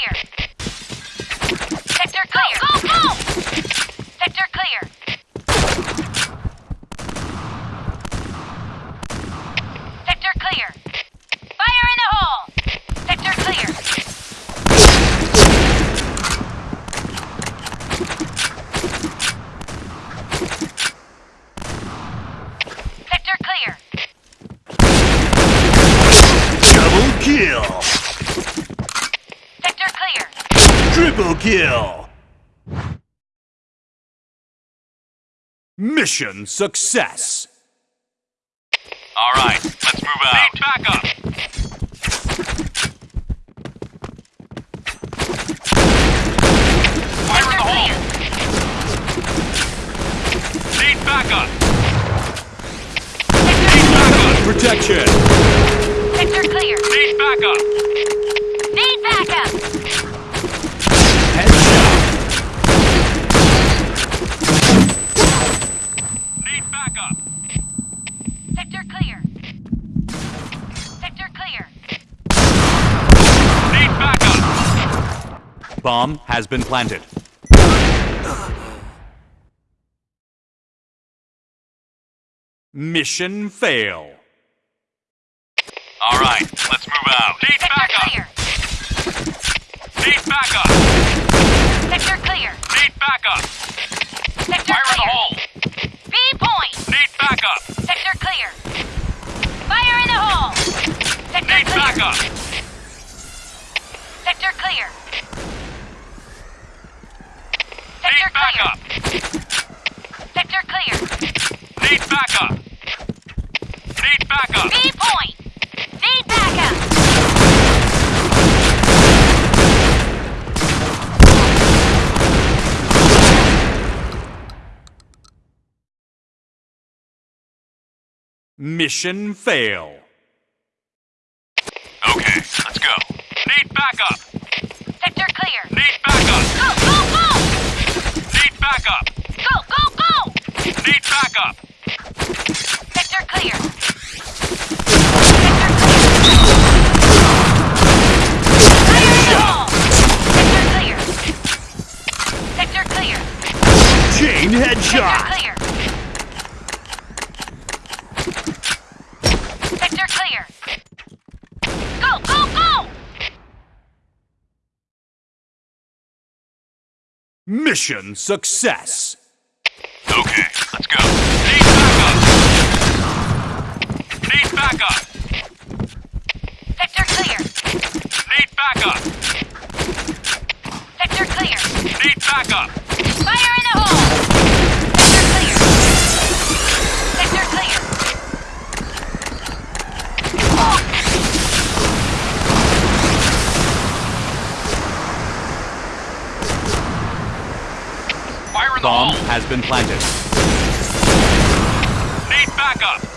clear. Sector clear. Go, go, go! Sector clear. Sector clear. Fire in the hole! Sector clear. Sector clear. Double kill! Triple kill! Mission success! All right, let's move out. Need backup. Fire in the hole! Need backup. Protection! Sector clear. Need backup. Need backup. Headshot! Need backup. Sector clear. Sector clear. Need backup. Bomb has been planted. Mission fail. All right, let's move out. Need backup. Need backup. Sector clear. Need backup. Sector Fire in the hole! B point. Need backup. Sector clear. Fire in the hole. Sector Need clear. backup. Sector clear. Need Sector clear. backup. Sector clear. Need backup. Need backup. B point. Need backup. Mission fail. Okay, let's go. Need backup. Sector clear. Need backup. Go, go, go! Need backup. Go, go, go! Need backup. Mission success! Okay, let's go. Need backup. Need backup. Sector clear. Need backup. Sector clear. Need backup. Fire in the hole! Sector clear. Sector clear. Fire in the Bomb hole! has been planted. Need backup.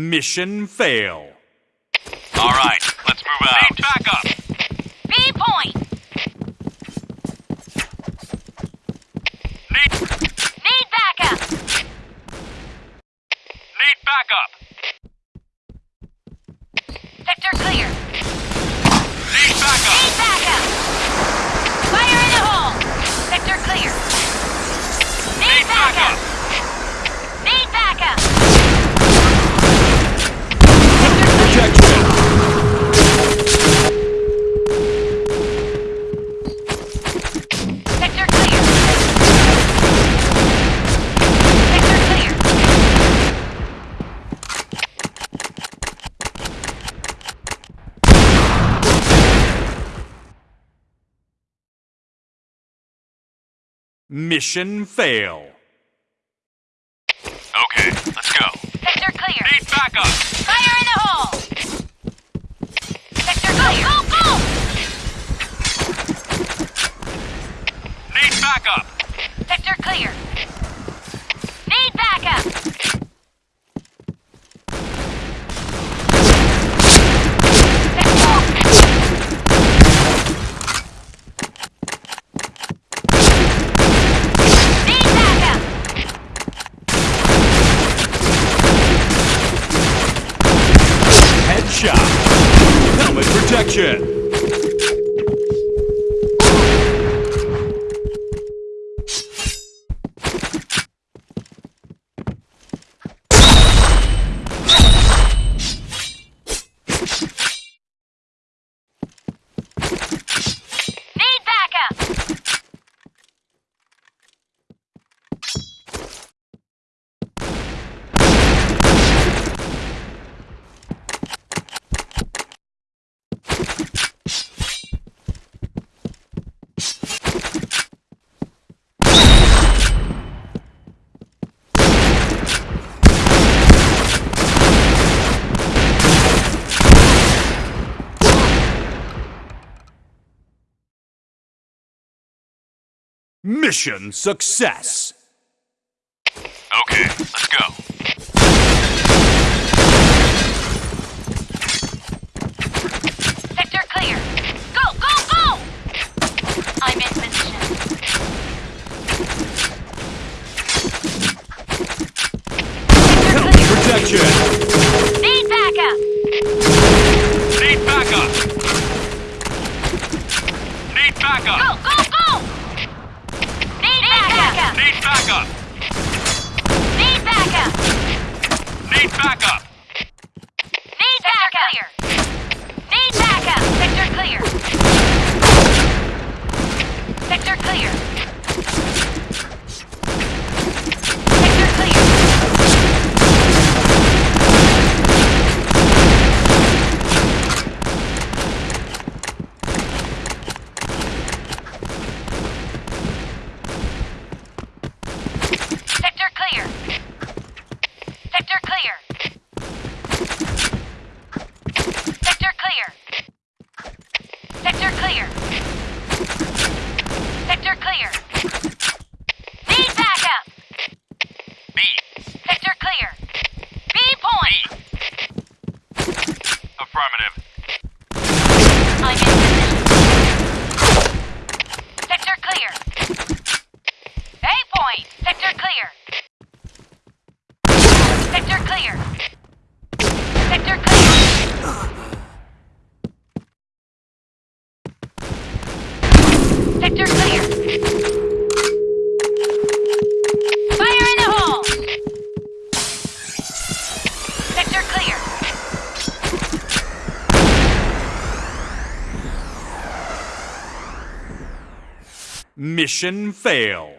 Mission fail. All right, let's move out. Need backup. B point. Need Need backup. need backup. Sector clear. Need backup. Need backup. Fire in the hole. Sector clear. Need Need backup. backup. Need backup. Protection! Sector clear. Sector clear. Mission fail. Okay, let's go. Sector clear. Need backup. Fire in the hole. Sector clear. Go, go, Need backup. Sector clear. Need backup. Mission success! Okay, let's go. mission fail.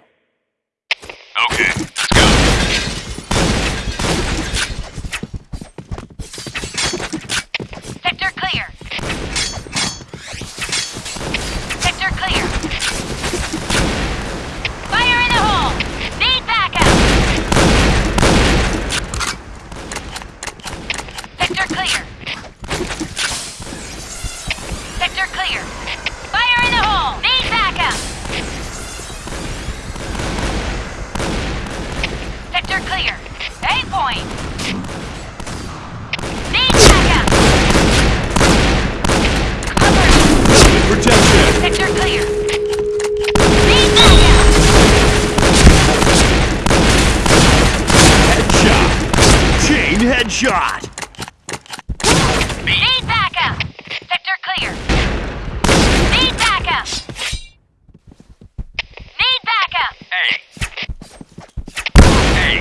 shot! Need backup! Sector clear. Need backup! Need backup! Hey! Hey!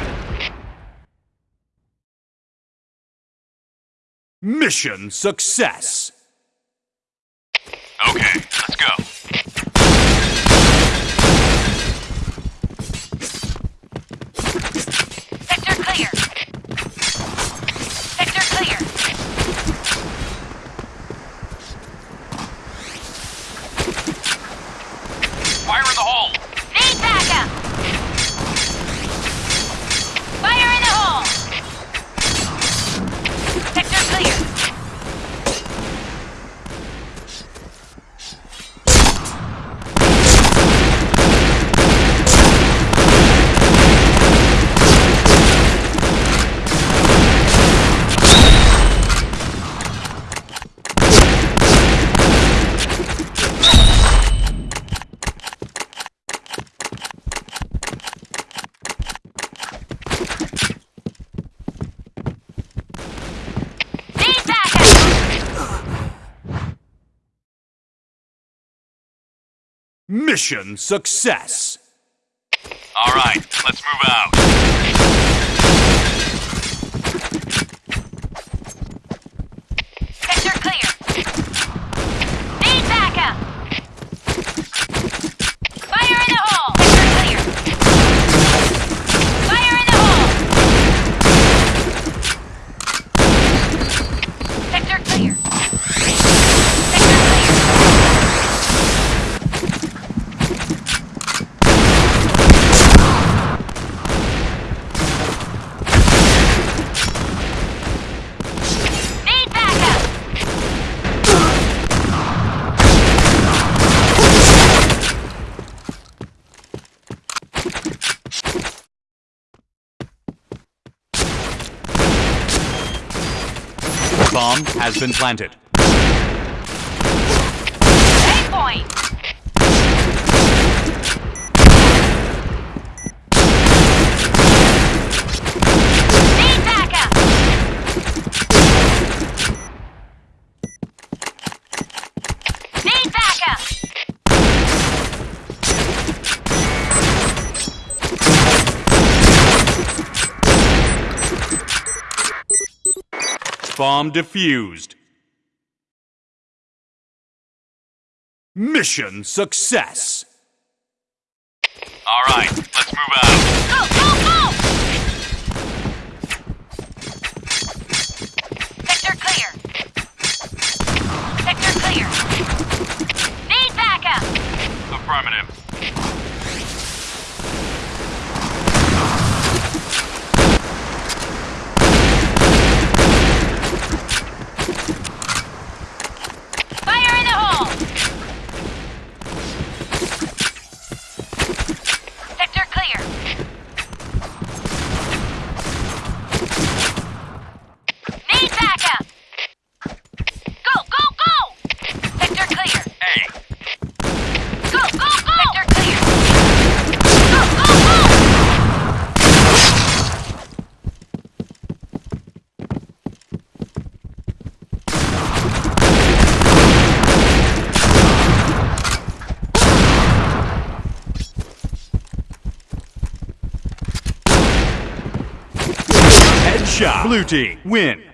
Mission success! Okay. Mission success! Alright, let's move out. Bomb has been planted. A point. Need backup. Need backup. Bomb defused. Mission success. All right, let's move out. Go, go, go! Sector clear. Sector clear. Need backup. Affirmative. Fire in the hole. Sector clear. Need backup. Go, go, go! Sector clear. Hey, Go, go, go! Sector clear. Go, go, go! Headshot. Blue team win.